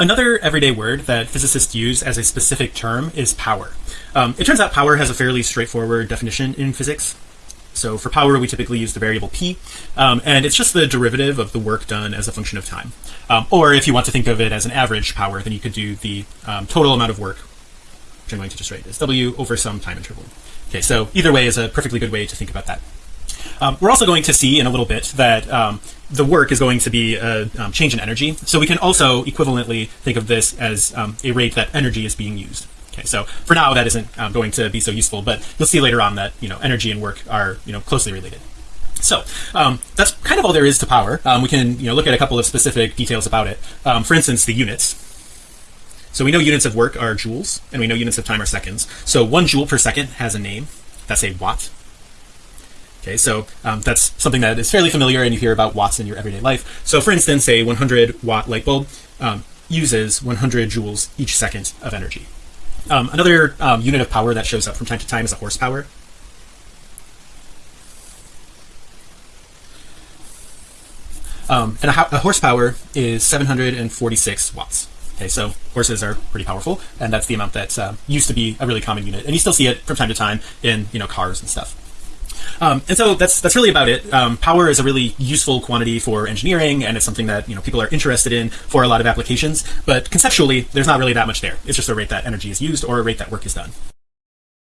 Another everyday word that physicists use as a specific term is power. Um, it turns out power has a fairly straightforward definition in physics. So for power, we typically use the variable p, um, and it's just the derivative of the work done as a function of time. Um, or if you want to think of it as an average power, then you could do the um, total amount of work, which I'm going to just write as w over some time interval. Okay, so either way is a perfectly good way to think about that. Um, we're also going to see in a little bit that um, the work is going to be a um, change in energy. So we can also equivalently think of this as um, a rate that energy is being used. Okay, so for now that isn't um, going to be so useful, but you'll see later on that you know energy and work are you know closely related. So um, that's kind of all there is to power. we can you know look at a couple of specific details about it. for instance, the units. So we know units of work are joules, and we know units of time are seconds. So one joule per second has a name. That's a watt okay so um, that's something that is fairly familiar and you hear about watts in your everyday life. So for instance a 100 watt light bulb um, uses 100 joules each second of energy. Um, another um, unit of power that shows up from time to time is a horsepower. Um, and a, a horsepower is 746 watts. Okay, so horses are pretty powerful, and that's the amount that uh, used to be a really common unit, and you still see it from time to time in you know cars and stuff. Um, and so that's that's really about it. Um, power is a really useful quantity for engineering, and it's something that you know people are interested in for a lot of applications. But conceptually, there's not really that much there. It's just a rate that energy is used or a rate that work is done.